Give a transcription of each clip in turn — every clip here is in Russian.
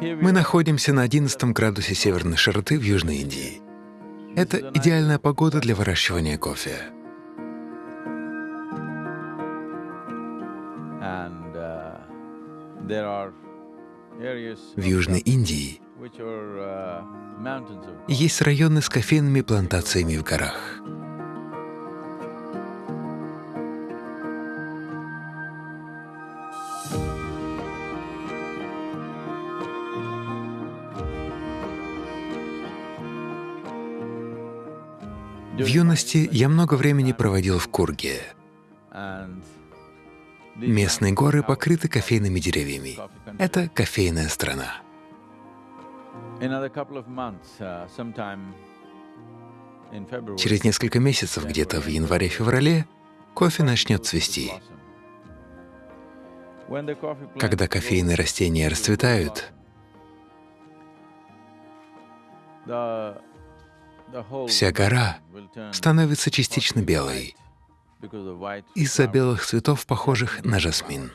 Мы находимся на 11 градусе северной широты в Южной Индии. Это идеальная погода для выращивания кофе. В Южной Индии есть районы с кофейными плантациями в горах. В юности я много времени проводил в Курге. Местные горы покрыты кофейными деревьями. Это кофейная страна. Через несколько месяцев, где-то в январе-феврале, кофе начнет цвести. Когда кофейные растения расцветают, Вся гора становится частично белой из-за белых цветов, похожих на жасмин.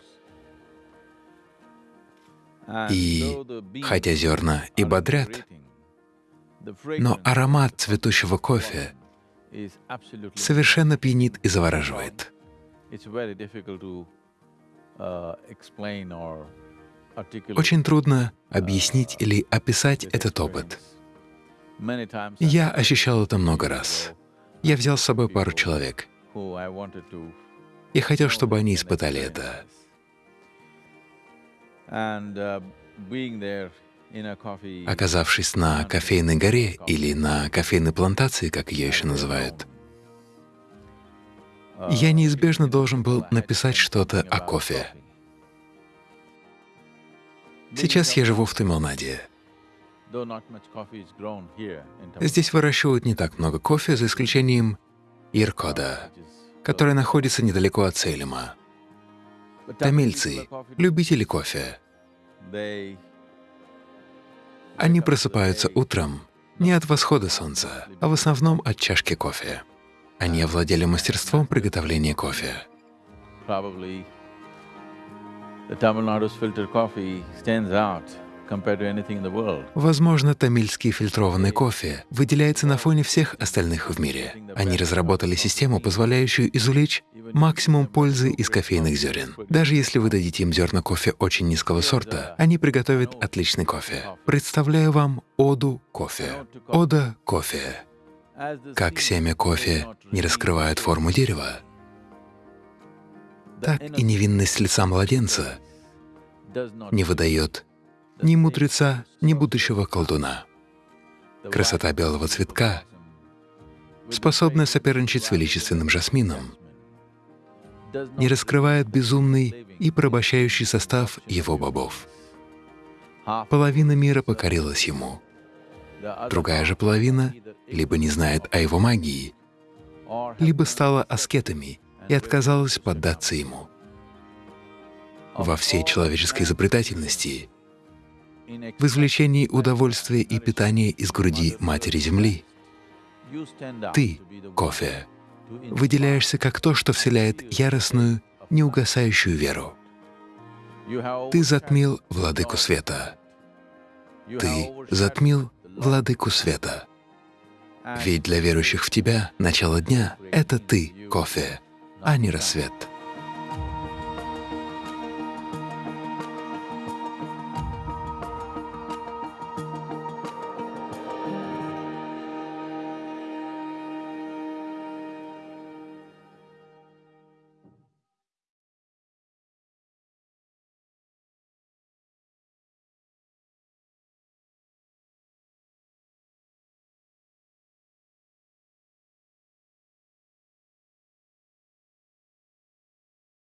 И хотя зерна и бодрят, но аромат цветущего кофе совершенно пьянит и завораживает. Очень трудно объяснить или описать этот опыт. Я ощущал это много раз. Я взял с собой пару человек. Я хотел, чтобы они испытали это. Оказавшись на кофейной горе или на кофейной плантации, как ее еще называют, я неизбежно должен был написать что-то о кофе. Сейчас я живу в Тамилнаде. Здесь выращивают не так много кофе, за исключением Иркода, который находится недалеко от Сейлема. Тамильцы — любители кофе. Они просыпаются утром не от восхода солнца, а в основном от чашки кофе. Они овладели мастерством приготовления кофе. The Tamil Nadu's filter coffee stands out Возможно, тамильский фильтрованный кофе выделяется на фоне всех остальных в мире. Они разработали систему, позволяющую извлечь максимум пользы из кофейных зерен. Даже если вы дадите им зерна кофе очень низкого сорта, они приготовят отличный кофе. Представляю вам оду кофе. Ода кофе. Как семя кофе не раскрывает форму дерева, так и невинность лица младенца не выдает ни мудреца, ни будущего колдуна. Красота белого цветка, способная соперничать с величественным жасмином, не раскрывает безумный и порабощающий состав его бобов. Половина мира покорилась ему. Другая же половина либо не знает о его магии, либо стала аскетами и отказалась поддаться ему. Во всей человеческой изобретательности в извлечении удовольствия и питания из груди Матери Земли. Ты, кофе, выделяешься как то, что вселяет яростную, неугасающую веру. Ты затмил Владыку Света. Ты затмил Владыку Света. Ведь для верующих в Тебя начало дня — это Ты, кофе, а не рассвет.